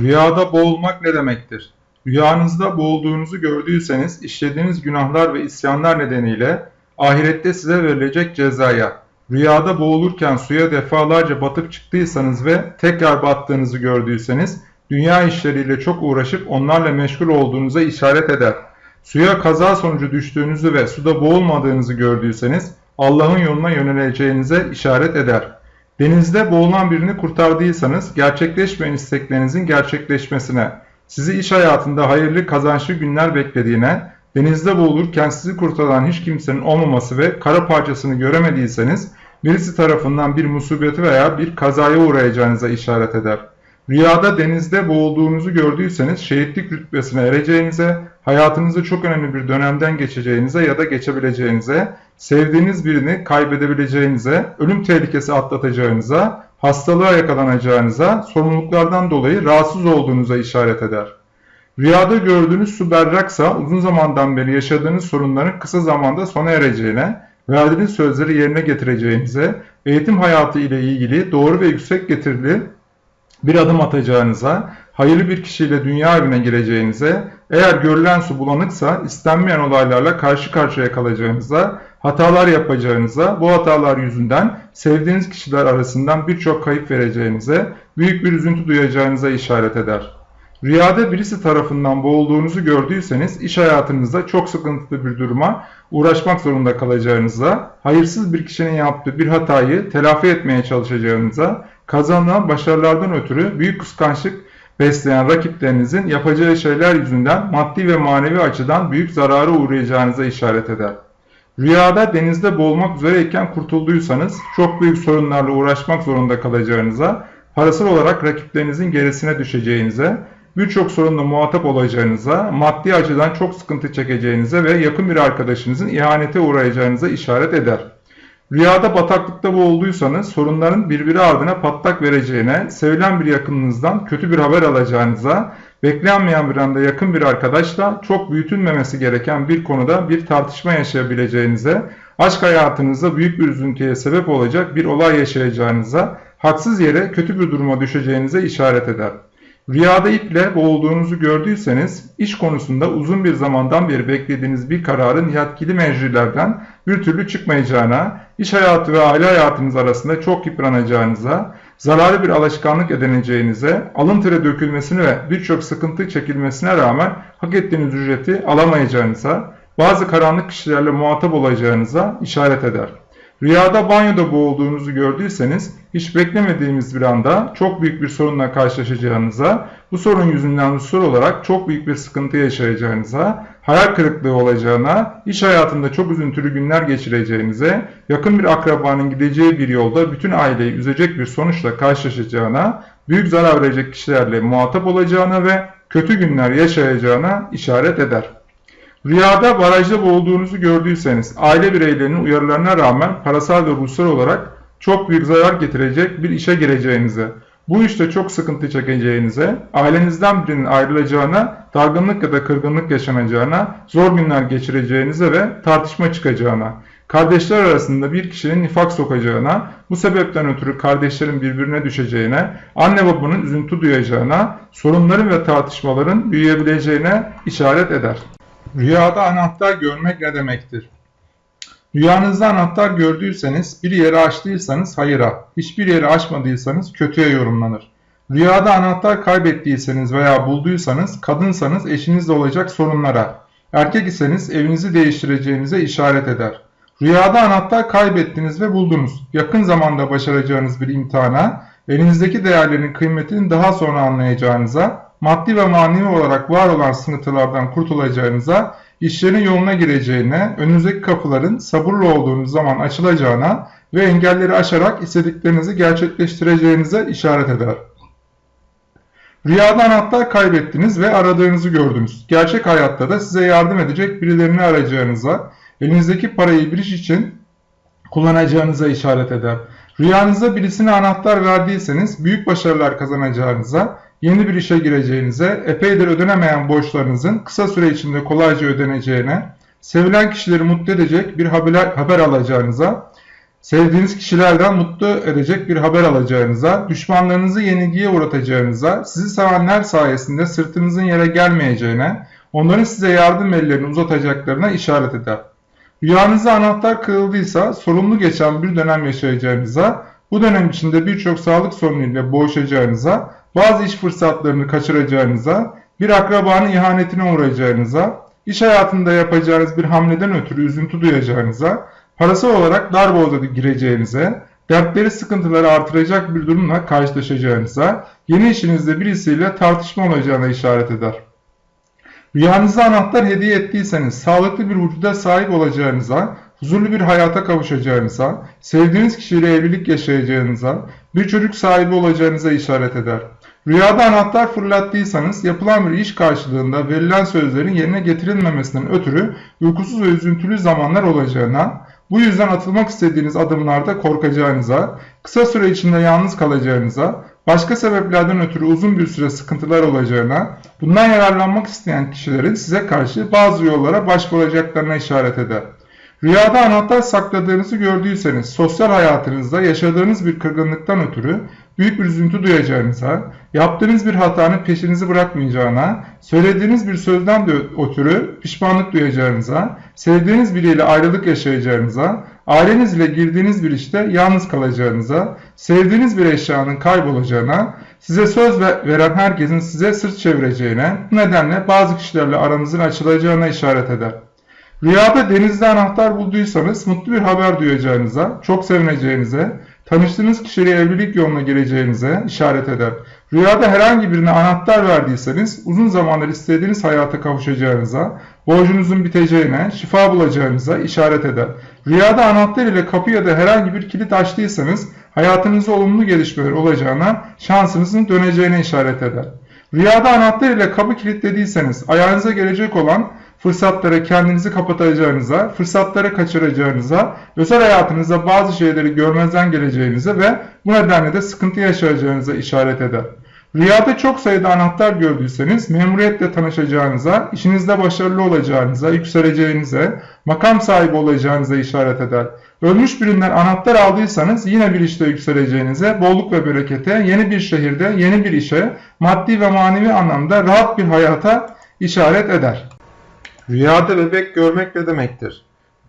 Rüyada boğulmak ne demektir? Rüyanızda boğulduğunuzu gördüyseniz işlediğiniz günahlar ve isyanlar nedeniyle ahirette size verilecek cezaya, rüyada boğulurken suya defalarca batıp çıktıysanız ve tekrar battığınızı gördüyseniz dünya işleriyle çok uğraşıp onlarla meşgul olduğunuza işaret eder. Suya kaza sonucu düştüğünüzü ve suda boğulmadığınızı gördüyseniz Allah'ın yoluna yöneleceğinize işaret eder. Denizde boğulan birini kurtardıysanız gerçekleşmeyen isteklerinizin gerçekleşmesine, sizi iş hayatında hayırlı kazançlı günler beklediğine, denizde boğulurken sizi kurtaran hiç kimsenin olmaması ve kara parçasını göremediyseniz birisi tarafından bir musibeti veya bir kazaya uğrayacağınıza işaret eder. Rüyada denizde boğulduğunuzu gördüyseniz şehitlik rütbesine ereceğinize, hayatınızda çok önemli bir dönemden geçeceğinize ya da geçebileceğinize, sevdiğiniz birini kaybedebileceğinize, ölüm tehlikesi atlatacağınıza, hastalığa yakalanacağınıza, sorumluluklardan dolayı rahatsız olduğunuza işaret eder. Rüyada gördüğünüz su berraksa uzun zamandan beri yaşadığınız sorunların kısa zamanda sona ereceğine, verdiğiniz sözleri yerine getireceğinize, eğitim hayatı ile ilgili doğru ve yüksek getirili bir adım atacağınıza, hayırlı bir kişiyle dünya evine gireceğinize, eğer görülen su bulanıksa istenmeyen olaylarla karşı karşıya kalacağınıza, hatalar yapacağınıza, bu hatalar yüzünden sevdiğiniz kişiler arasından birçok kayıp vereceğinize, büyük bir üzüntü duyacağınıza işaret eder. Rüyada birisi tarafından boğulduğunuzu gördüyseniz iş hayatınızda çok sıkıntılı bir duruma uğraşmak zorunda kalacağınıza, hayırsız bir kişinin yaptığı bir hatayı telafi etmeye çalışacağınıza, kazanılan başarılardan ötürü büyük kıskançlık besleyen rakiplerinizin yapacağı şeyler yüzünden maddi ve manevi açıdan büyük zarara uğrayacağınıza işaret eder. Rüyada denizde boğulmak üzereyken kurtulduysanız çok büyük sorunlarla uğraşmak zorunda kalacağınıza, parasal olarak rakiplerinizin gerisine düşeceğinize, birçok sorunla muhatap olacağınıza, maddi açıdan çok sıkıntı çekeceğinize ve yakın bir arkadaşınızın ihanete uğrayacağınıza işaret eder. Rüyada bataklıkta boğulduysanız sorunların birbiri ardına patlak vereceğine, sevilen bir yakınınızdan kötü bir haber alacağınıza, beklenmeyen bir anda yakın bir arkadaşla çok büyütülmemesi gereken bir konuda bir tartışma yaşayabileceğinize, aşk hayatınızda büyük bir üzüntüye sebep olacak bir olay yaşayacağınıza, haksız yere kötü bir duruma düşeceğinize işaret eder. Rüyada iple boğulduğunuzu gördüyseniz, iş konusunda uzun bir zamandan beri beklediğiniz bir kararın yetkili meclilerden bir türlü çıkmayacağına, iş hayatı ve aile hayatınız arasında çok yıpranacağınıza, zararlı bir alışkanlık edineceğinize, alın tere dökülmesine ve birçok sıkıntı çekilmesine rağmen hak ettiğiniz ücreti alamayacağınıza, bazı karanlık kişilerle muhatap olacağınıza işaret eder. Rüyada banyoda boğulduğunuzu gördüyseniz hiç beklemediğimiz bir anda çok büyük bir sorunla karşılaşacağınıza, bu sorun yüzünden hususal olarak çok büyük bir sıkıntı yaşayacağınıza, hayal kırıklığı olacağına, iş hayatında çok üzüntülü günler geçireceğinize, yakın bir akrabanın gideceği bir yolda bütün aileyi üzecek bir sonuçla karşılaşacağına, büyük zarar verecek kişilerle muhatap olacağına ve kötü günler yaşayacağına işaret eder. Rüyada barajda boğulduğunuzu gördüyseniz aile bireylerinin uyarılarına rağmen parasal ve ruhsal olarak çok büyük zarar getirecek bir işe gireceğinize, bu işte çok sıkıntı çekeceğinize, ailenizden birinin ayrılacağına, dargınlık ya da kırgınlık yaşanacağına, zor günler geçireceğinize ve tartışma çıkacağına, kardeşler arasında bir kişinin nifak sokacağına, bu sebepten ötürü kardeşlerin birbirine düşeceğine, anne babanın üzüntü duyacağına, sorunların ve tartışmaların büyüyebileceğine işaret eder. Rüyada anahtar görmek ne demektir? Rüyanızda anahtar gördüyseniz, bir yeri açtıysanız hayıra, hiçbir yeri açmadıysanız kötüye yorumlanır. Rüyada anahtar kaybettiyseniz veya bulduysanız, kadınsanız eşinizle olacak sorunlara, erkek iseniz evinizi değiştireceğinize işaret eder. Rüyada anahtar kaybettiniz ve buldunuz. Yakın zamanda başaracağınız bir imtihana, elinizdeki değerlerin kıymetini daha sonra anlayacağınıza, maddi ve manevi olarak var olan sıkıntılardan kurtulacağınıza, işlerin yoluna gireceğine, önünüzdeki kapıların sabırlı olduğunuz zaman açılacağına ve engelleri aşarak istediklerinizi gerçekleştireceğinize işaret eder. Rüyada anahtar kaybettiniz ve aradığınızı gördünüz. Gerçek hayatta da size yardım edecek birilerini arayacağınıza, elinizdeki parayı bir iş için kullanacağınıza işaret eder. Rüyanızda birisine anahtar verdiyseniz büyük başarılar kazanacağınıza, yeni bir işe gireceğinize, epeydir ödenemeyen borçlarınızın kısa süre içinde kolayca ödeneceğine, sevilen kişileri mutlu edecek bir haber, haber alacağınıza, sevdiğiniz kişilerden mutlu edecek bir haber alacağınıza, düşmanlarınızı yenilgiye uğratacağınıza, sizi sevenler sayesinde sırtınızın yere gelmeyeceğine, onların size yardım ellerini uzatacaklarına işaret eder. Rüyanızda anahtar kırıldıysa sorumlu geçen bir dönem yaşayacağınıza, bu dönem içinde birçok sağlık sorunuyla boğuşacağınıza, bazı iş fırsatlarını kaçıracağınıza, bir akrabanın ihanetine uğrayacağınıza, iş hayatında yapacağınız bir hamleden ötürü üzüntü duyacağınıza, parasal olarak dar boğaza gireceğinize, dertleri sıkıntıları artıracak bir durumla karşılaşacağınıza, yeni işinizde birisiyle tartışma olacağına işaret eder. Rüyanızda anahtar hediye ettiyseniz sağlıklı bir vücuda sahip olacağınıza, huzurlu bir hayata kavuşacağınıza, sevdiğiniz kişiyle evlilik yaşayacağınıza, bir çocuk sahibi olacağınıza işaret eder. Rüyada anahtar fırlattıysanız yapılan bir iş karşılığında verilen sözlerin yerine getirilmemesinden ötürü uykusuz ve üzüntülü zamanlar olacağına, bu yüzden atılmak istediğiniz adımlarda korkacağınıza, kısa süre içinde yalnız kalacağınıza, başka sebeplerden ötürü uzun bir süre sıkıntılar olacağına, bundan yararlanmak isteyen kişilerin size karşı bazı yollara başvuracaklarına işaret eder. Rüyada anahtar sakladığınızı gördüyseniz sosyal hayatınızda yaşadığınız bir kırgınlıktan ötürü büyük bir üzüntü duyacağınıza, yaptığınız bir hatanın peşinizi bırakmayacağına, söylediğiniz bir sözden de ötürü pişmanlık duyacağınıza, sevdiğiniz biriyle ayrılık yaşayacağınıza, ailenizle girdiğiniz bir işte yalnız kalacağınıza, sevdiğiniz bir eşyanın kaybolacağına, size söz veren herkesin size sırt çevireceğine, bu nedenle bazı kişilerle aranızın açılacağına işaret eder. Rüyada denizde anahtar bulduysanız mutlu bir haber duyacağınıza, çok sevineceğinize, tanıştığınız kişiyle evlilik yoluna gireceğinize işaret eder. Rüyada herhangi birine anahtar verdiyseniz uzun zamandır istediğiniz hayata kavuşacağınıza, borcunuzun biteceğine, şifa bulacağınıza işaret eder. Rüyada anahtar ile kapı ya da herhangi bir kilit açtıysanız hayatınızda olumlu gelişmeler olacağına, şansınızın döneceğine işaret eder. Rüyada anahtar ile kapı kilitlediyseniz ayağınıza gelecek olan fırsatlara kendinizi kapatacağınıza, fırsatları kaçıracağınıza, özel hayatınızda bazı şeyleri görmezden geleceğinize ve bu nedenle de sıkıntı yaşayacağınıza işaret eder. Rüyada çok sayıda anahtar gördüyseniz memuriyetle tanışacağınıza, işinizde başarılı olacağınıza, yükseleceğinize, makam sahibi olacağınıza işaret eder. Ölmüş birinden anahtar aldıysanız yine bir işte yükseleceğinize, bolluk ve berekete, yeni bir şehirde, yeni bir işe, maddi ve manevi anlamda rahat bir hayata işaret eder. Rüyada bebek görmek ne demektir?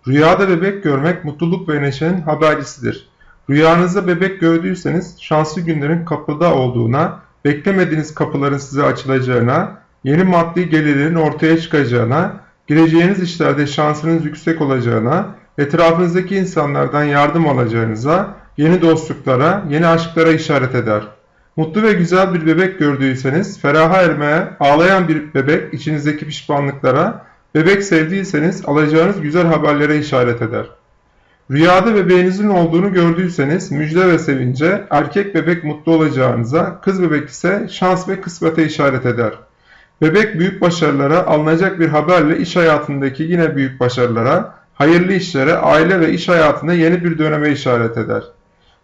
Rüyada bebek görmek mutluluk ve neşenin habercisidir. Rüyanızda bebek gördüyseniz şanslı günlerin kapıda olduğuna, beklemediğiniz kapıların size açılacağına, yeni maddi gelirlerin ortaya çıkacağına, gireceğiniz işlerde şansınız yüksek olacağına, etrafınızdaki insanlardan yardım alacağınıza, yeni dostluklara, yeni aşklara işaret eder. Mutlu ve güzel bir bebek gördüyseniz, feraha ermeye, ağlayan bir bebek içinizdeki pişmanlıklara, Bebek sevdiyseniz alacağınız güzel haberlere işaret eder. Rüyada bebeğinizin olduğunu gördüyseniz müjde ve sevince, erkek bebek mutlu olacağınıza, kız bebek ise şans ve kısmete işaret eder. Bebek büyük başarılara, alınacak bir haberle iş hayatındaki yine büyük başarılara, hayırlı işlere, aile ve iş hayatında yeni bir döneme işaret eder.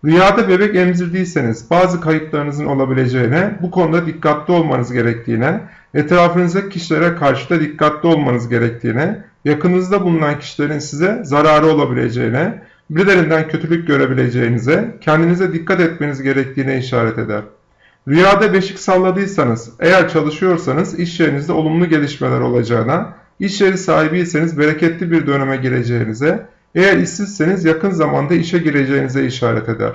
Rüyada bebek emzirdiyseniz bazı kayıplarınızın olabileceğine, bu konuda dikkatli olmanız gerektiğine, etrafınızdaki kişilere karşı da dikkatli olmanız gerektiğine, yakınınızda bulunan kişilerin size zararı olabileceğine, birilerinden kötülük görebileceğinize, kendinize dikkat etmeniz gerektiğine işaret eder. Rüyada beşik salladıysanız, eğer çalışıyorsanız iş yerinizde olumlu gelişmeler olacağına, iş yeri sahibiyseniz bereketli bir döneme gireceğinize, eğer işsizseniz yakın zamanda işe gireceğinize işaret eder.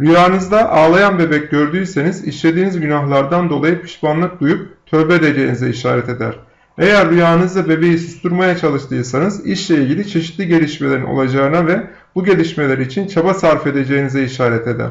Rüyanızda ağlayan bebek gördüyseniz işlediğiniz günahlardan dolayı pişmanlık duyup tövbe edeceğinize işaret eder. Eğer rüyanızda bebeği susturmaya çalıştıysanız işle ilgili çeşitli gelişmelerin olacağına ve bu gelişmeler için çaba sarf edeceğinize işaret eder.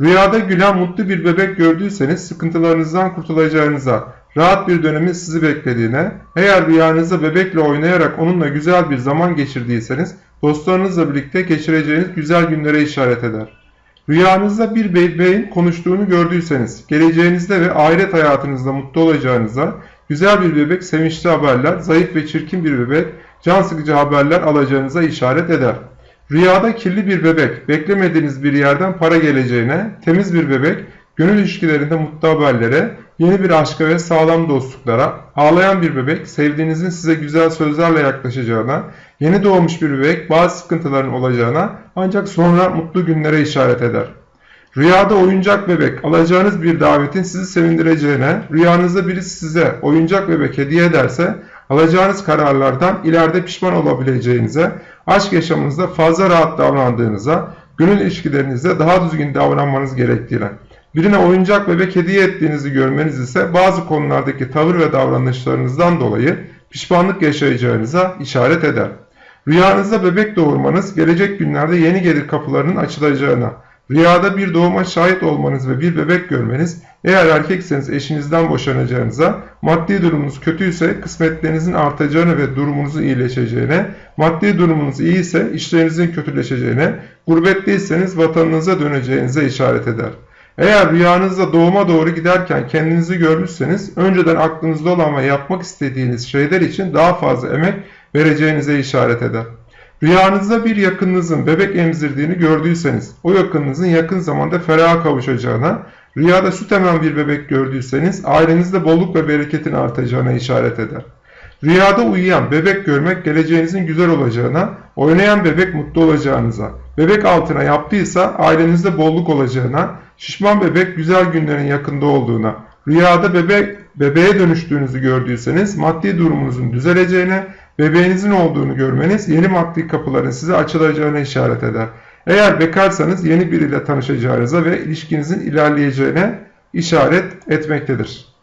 Rüyada gülen mutlu bir bebek gördüyseniz sıkıntılarınızdan kurtulacağınıza, rahat bir dönemin sizi beklediğine, eğer rüyanızda bebekle oynayarak onunla güzel bir zaman geçirdiyseniz dostlarınızla birlikte geçireceğiniz güzel günlere işaret eder. Rüyanızda bir bebeğin konuştuğunu gördüyseniz, geleceğinizde ve ahiret hayatınızda mutlu olacağınıza, güzel bir bebek sevinçli haberler, zayıf ve çirkin bir bebek can sıkıcı haberler alacağınıza işaret eder. Rüyada kirli bir bebek, beklemediğiniz bir yerden para geleceğine, temiz bir bebek, gönül ilişkilerinde mutlu haberlere, yeni bir aşka ve sağlam dostluklara, ağlayan bir bebek sevdiğinizin size güzel sözlerle yaklaşacağına, yeni doğmuş bir bebek bazı sıkıntıların olacağına ancak sonra mutlu günlere işaret eder. Rüyada oyuncak bebek alacağınız bir davetin sizi sevindireceğine, rüyanızda birisi size oyuncak bebek hediye ederse alacağınız kararlardan ileride pişman olabileceğinize, aşk yaşamınızda fazla rahat davrandığınıza, gönül ilişkilerinizde daha düzgün davranmanız gerektiğine, birine oyuncak bebek hediye ettiğinizi görmeniz ise bazı konulardaki tavır ve davranışlarınızdan dolayı pişmanlık yaşayacağınıza işaret eder. Rüyanızda bebek doğurmanız gelecek günlerde yeni gelir kapılarının açılacağına, rüyada bir doğuma şahit olmanız ve bir bebek görmeniz, eğer erkekseniz eşinizden boşanacağınıza, maddi durumunuz kötüyse kısmetlerinizin artacağını ve durumunuzun iyileşeceğine, maddi durumunuz iyi ise işlerinizin kötüleşeceğine, gurbetteyseniz vatanınıza döneceğinize işaret eder. Eğer rüyanızda doğuma doğru giderken kendinizi görmüşseniz, önceden aklınızda olan ve yapmak istediğiniz şeyler için daha fazla emek vereceğinize işaret eder. Rüyanızda bir yakınınızın bebek emzirdiğini gördüyseniz, o yakınınızın yakın zamanda feraha kavuşacağına, rüyada süt emen bir bebek gördüyseniz, ailenizde bolluk ve bereketin artacağına işaret eder. Rüyada uyuyan bebek görmek geleceğinizin güzel olacağına, oynayan bebek mutlu olacağınıza, bebek altına yaptıysa ailenizde bolluk olacağına, şişman bebek güzel günlerin yakında olduğuna, rüyada bebek bebeğe dönüştüğünüzü gördüyseniz maddi durumunuzun düzeleceğine, bebeğinizin olduğunu görmeniz yeni maddi kapıların size açılacağına işaret eder. Eğer bekarsanız yeni biriyle tanışacağınıza ve ilişkinizin ilerleyeceğine işaret etmektedir.